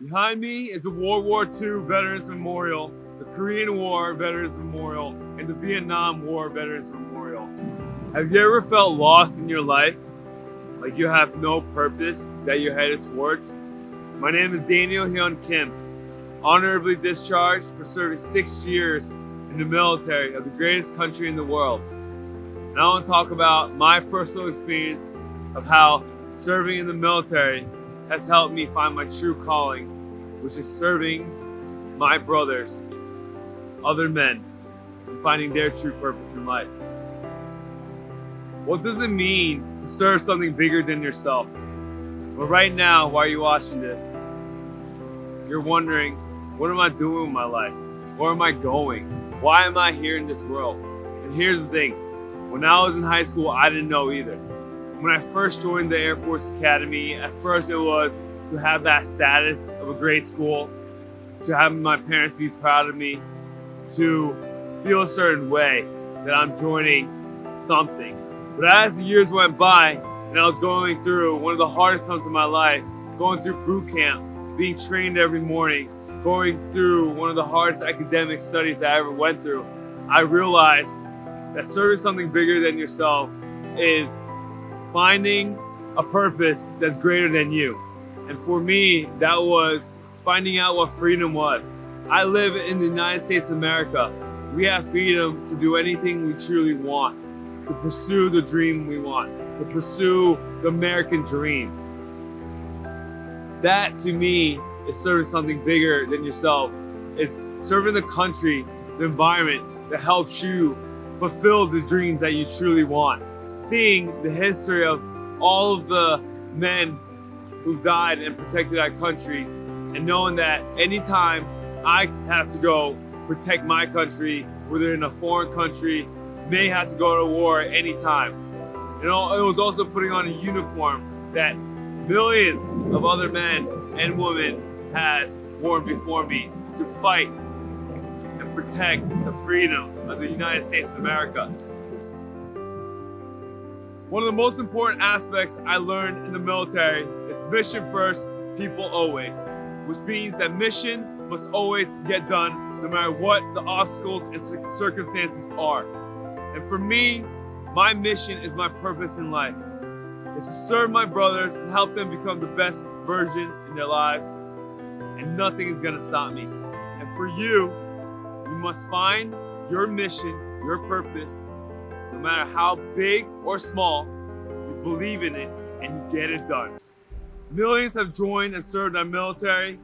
Behind me is the World War II Veterans Memorial, the Korean War Veterans Memorial, and the Vietnam War Veterans Memorial. Have you ever felt lost in your life? Like you have no purpose that you're headed towards? My name is Daniel Hyun Kim, honorably discharged for serving six years in the military of the greatest country in the world. And I want to talk about my personal experience of how serving in the military has helped me find my true calling, which is serving my brothers, other men, and finding their true purpose in life. What does it mean to serve something bigger than yourself? But right now, while you're watching this, you're wondering, what am I doing with my life? Where am I going? Why am I here in this world? And here's the thing, when I was in high school, I didn't know either when I first joined the Air Force Academy, at first it was to have that status of a great school, to have my parents be proud of me, to feel a certain way that I'm joining something. But as the years went by and I was going through one of the hardest times of my life, going through boot camp, being trained every morning, going through one of the hardest academic studies I ever went through, I realized that serving something bigger than yourself is finding a purpose that's greater than you. And for me, that was finding out what freedom was. I live in the United States of America. We have freedom to do anything we truly want, to pursue the dream we want, to pursue the American dream. That to me is serving something bigger than yourself. It's serving the country, the environment that helps you fulfill the dreams that you truly want seeing the history of all of the men who died and protected our country and knowing that anytime I have to go protect my country, whether in a foreign country, may have to go to war at any time. You know, it was also putting on a uniform that millions of other men and women has worn before me to fight and protect the freedom of the United States of America. One of the most important aspects I learned in the military is mission first, people always, which means that mission must always get done no matter what the obstacles and circumstances are. And for me, my mission is my purpose in life. It's to serve my brothers and help them become the best version in their lives. And nothing is gonna stop me. And for you, you must find your mission, your purpose, no matter how big or small, you believe in it and you get it done. Millions have joined and served our military.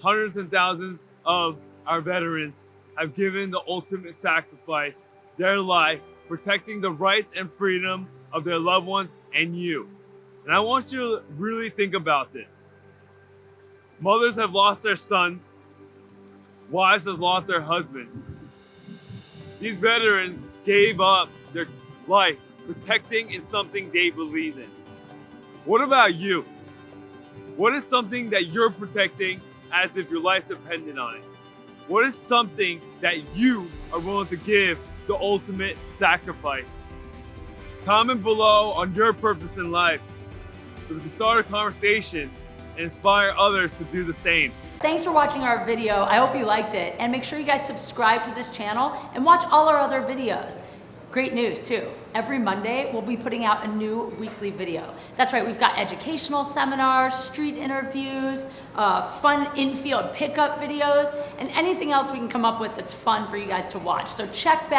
Hundreds and thousands of our veterans have given the ultimate sacrifice, their life, protecting the rights and freedom of their loved ones and you. And I want you to really think about this. Mothers have lost their sons. Wives have lost their husbands. These veterans gave up life protecting in something they believe in. What about you? What is something that you're protecting as if your life depended on it? What is something that you are willing to give the ultimate sacrifice? Comment below on your purpose in life so we can start a conversation and inspire others to do the same. Thanks for watching our video. I hope you liked it. And make sure you guys subscribe to this channel and watch all our other videos. Great news too. Every Monday, we'll be putting out a new weekly video. That's right, we've got educational seminars, street interviews, uh, fun infield pickup videos, and anything else we can come up with that's fun for you guys to watch. So check back